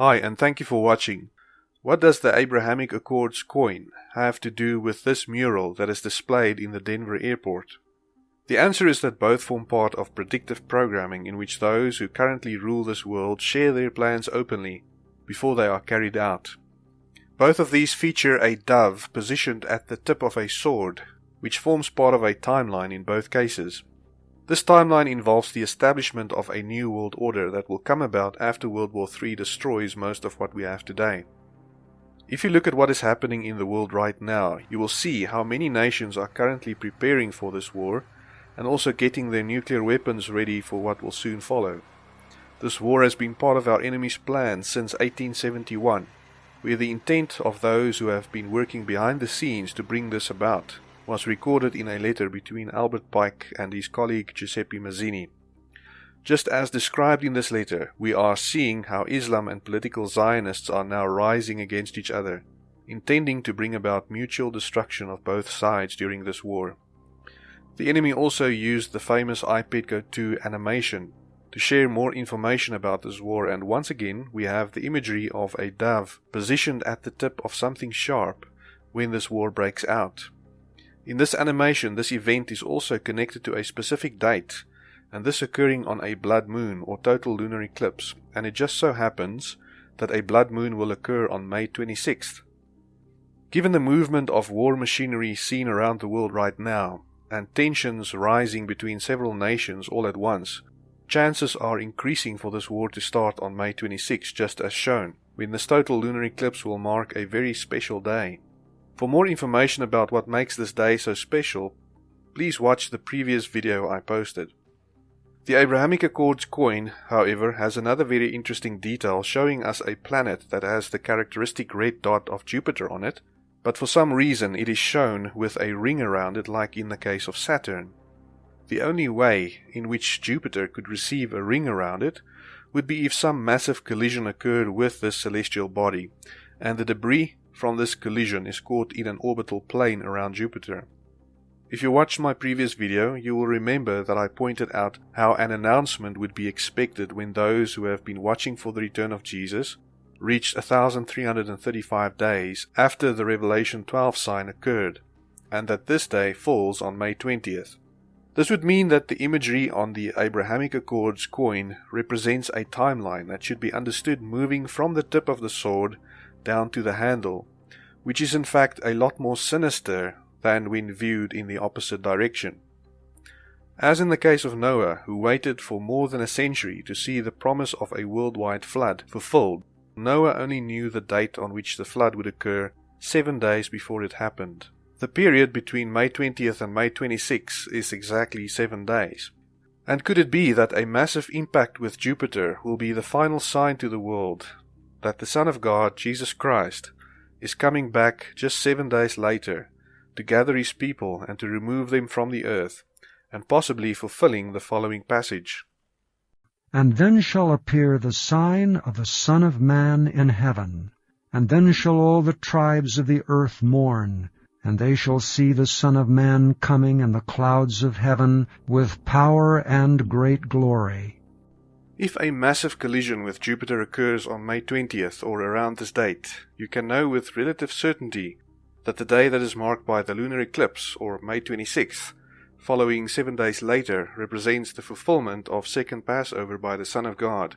Hi, and thank you for watching. What does the Abrahamic Accords coin have to do with this mural that is displayed in the Denver airport? The answer is that both form part of predictive programming in which those who currently rule this world share their plans openly before they are carried out. Both of these feature a dove positioned at the tip of a sword, which forms part of a timeline in both cases. This timeline involves the establishment of a new world order that will come about after World War III destroys most of what we have today. If you look at what is happening in the world right now, you will see how many nations are currently preparing for this war and also getting their nuclear weapons ready for what will soon follow. This war has been part of our enemy's plan since 1871 where the intent of those who have been working behind the scenes to bring this about was recorded in a letter between Albert Pike and his colleague Giuseppe Mazzini. Just as described in this letter, we are seeing how Islam and political Zionists are now rising against each other, intending to bring about mutual destruction of both sides during this war. The enemy also used the famous iPet Goat 2 animation to share more information about this war and once again we have the imagery of a dove positioned at the tip of something sharp when this war breaks out. In this animation this event is also connected to a specific date and this occurring on a blood moon or total lunar eclipse and it just so happens that a blood moon will occur on May 26th. Given the movement of war machinery seen around the world right now and tensions rising between several nations all at once, Chances are increasing for this war to start on May 26, just as shown, when this total lunar eclipse will mark a very special day. For more information about what makes this day so special, please watch the previous video I posted. The Abrahamic Accords coin, however, has another very interesting detail showing us a planet that has the characteristic red dot of Jupiter on it, but for some reason it is shown with a ring around it like in the case of Saturn. The only way in which Jupiter could receive a ring around it would be if some massive collision occurred with this celestial body, and the debris from this collision is caught in an orbital plane around Jupiter. If you watched my previous video, you will remember that I pointed out how an announcement would be expected when those who have been watching for the return of Jesus reached 1335 days after the Revelation 12 sign occurred, and that this day falls on May 20th. This would mean that the imagery on the Abrahamic Accords coin represents a timeline that should be understood moving from the tip of the sword down to the handle, which is in fact a lot more sinister than when viewed in the opposite direction. As in the case of Noah, who waited for more than a century to see the promise of a worldwide flood fulfilled, Noah only knew the date on which the flood would occur seven days before it happened. The period between May 20th and May 26th is exactly seven days. And could it be that a massive impact with Jupiter will be the final sign to the world that the Son of God, Jesus Christ, is coming back just seven days later to gather his people and to remove them from the earth, and possibly fulfilling the following passage? And then shall appear the sign of the Son of Man in heaven, and then shall all the tribes of the earth mourn, and they shall see the Son of Man coming in the clouds of heaven with power and great glory. If a massive collision with Jupiter occurs on May 20th or around this date, you can know with relative certainty that the day that is marked by the lunar eclipse, or May 26th, following seven days later, represents the fulfillment of second Passover by the Son of God,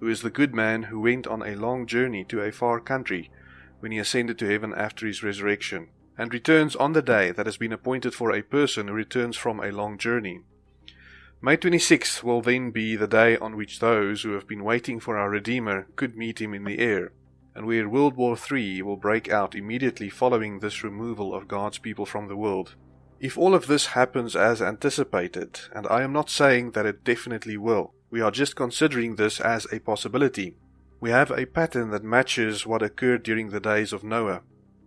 who is the good man who went on a long journey to a far country when he ascended to heaven after his resurrection and returns on the day that has been appointed for a person who returns from a long journey. May 26th will then be the day on which those who have been waiting for our Redeemer could meet him in the air, and where World War III will break out immediately following this removal of God's people from the world. If all of this happens as anticipated, and I am not saying that it definitely will, we are just considering this as a possibility. We have a pattern that matches what occurred during the days of Noah.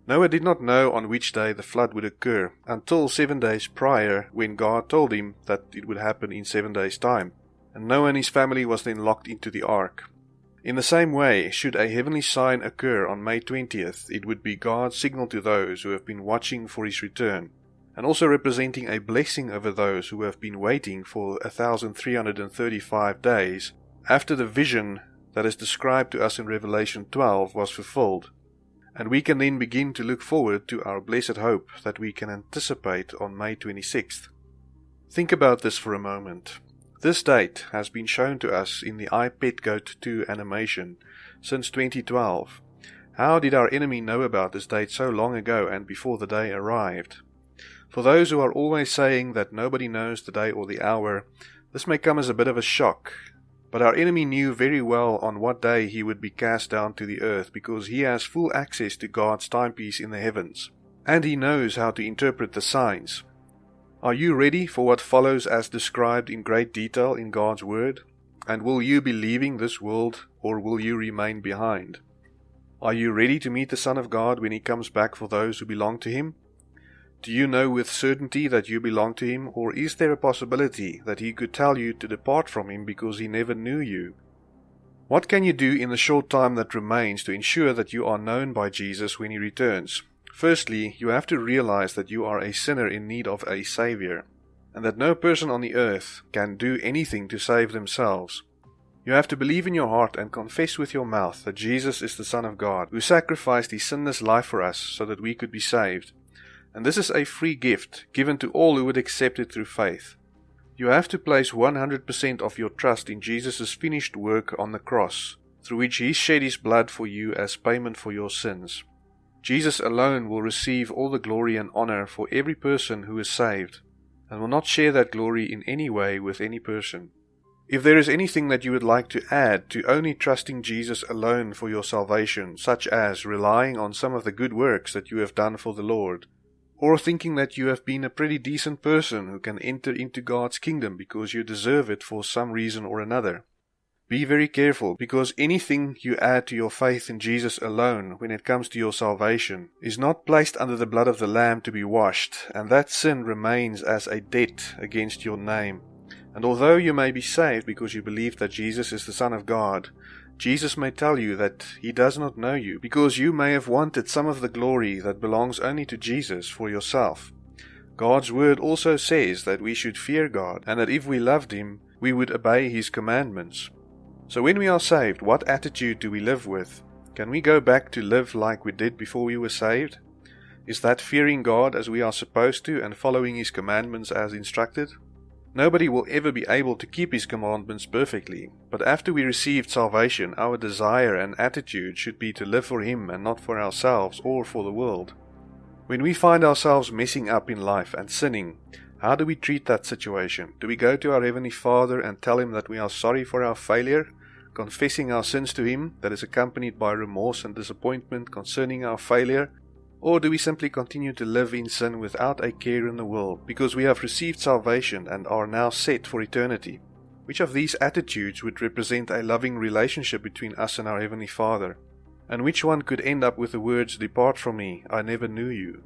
Noah did not know on which day the flood would occur until seven days prior when God told him that it would happen in seven days' time, and Noah and his family was then locked into the ark. In the same way, should a heavenly sign occur on May 20th, it would be God's signal to those who have been watching for his return, and also representing a blessing over those who have been waiting for 1335 days after the vision that is described to us in Revelation 12 was fulfilled, and we can then begin to look forward to our blessed hope that we can anticipate on May 26th. Think about this for a moment. This date has been shown to us in the iPet Goat 2 animation since 2012. How did our enemy know about this date so long ago and before the day arrived? For those who are always saying that nobody knows the day or the hour, this may come as a bit of a shock. But our enemy knew very well on what day he would be cast down to the earth because he has full access to God's timepiece in the heavens. And he knows how to interpret the signs. Are you ready for what follows as described in great detail in God's Word? And will you be leaving this world or will you remain behind? Are you ready to meet the Son of God when he comes back for those who belong to him? Do you know with certainty that you belong to him, or is there a possibility that he could tell you to depart from him because he never knew you? What can you do in the short time that remains to ensure that you are known by Jesus when he returns? Firstly, you have to realize that you are a sinner in need of a Savior, and that no person on the earth can do anything to save themselves. You have to believe in your heart and confess with your mouth that Jesus is the Son of God, who sacrificed his sinless life for us so that we could be saved. And this is a free gift given to all who would accept it through faith. You have to place 100% of your trust in Jesus' finished work on the cross, through which he shed his blood for you as payment for your sins. Jesus alone will receive all the glory and honor for every person who is saved, and will not share that glory in any way with any person. If there is anything that you would like to add to only trusting Jesus alone for your salvation, such as relying on some of the good works that you have done for the Lord, or thinking that you have been a pretty decent person who can enter into God's kingdom because you deserve it for some reason or another, be very careful because anything you add to your faith in Jesus alone when it comes to your salvation is not placed under the blood of the Lamb to be washed, and that sin remains as a debt against your name. And although you may be saved because you believe that Jesus is the Son of God, Jesus may tell you that he does not know you because you may have wanted some of the glory that belongs only to Jesus for yourself. God's word also says that we should fear God and that if we loved him, we would obey his commandments. So when we are saved, what attitude do we live with? Can we go back to live like we did before we were saved? Is that fearing God as we are supposed to and following his commandments as instructed? Nobody will ever be able to keep his commandments perfectly, but after we received salvation, our desire and attitude should be to live for him and not for ourselves or for the world. When we find ourselves messing up in life and sinning, how do we treat that situation? Do we go to our Heavenly Father and tell Him that we are sorry for our failure, confessing our sins to Him that is accompanied by remorse and disappointment concerning our failure, or do we simply continue to live in sin without a care in the world because we have received salvation and are now set for eternity? Which of these attitudes would represent a loving relationship between us and our Heavenly Father? And which one could end up with the words, Depart from me, I never knew you?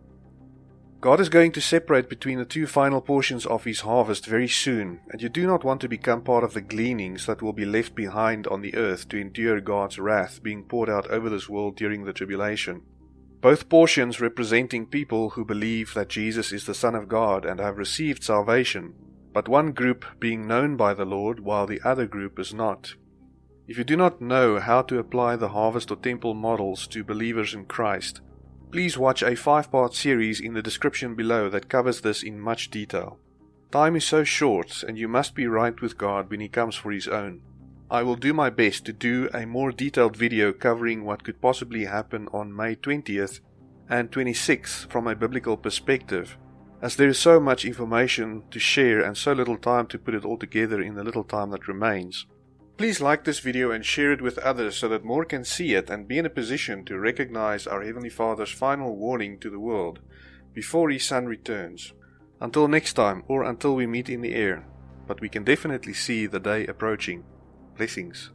God is going to separate between the two final portions of His harvest very soon, and you do not want to become part of the gleanings that will be left behind on the earth to endure God's wrath being poured out over this world during the tribulation both portions representing people who believe that Jesus is the Son of God and have received salvation, but one group being known by the Lord while the other group is not. If you do not know how to apply the harvest or temple models to believers in Christ, please watch a five part series in the description below that covers this in much detail. Time is so short, and you must be right with God when He comes for His own. I will do my best to do a more detailed video covering what could possibly happen on May 20th and 26th from a biblical perspective, as there is so much information to share and so little time to put it all together in the little time that remains. Please like this video and share it with others so that more can see it and be in a position to recognize our Heavenly Father's final warning to the world before His Son returns. Until next time, or until we meet in the air, but we can definitely see the day approaching. Blessings.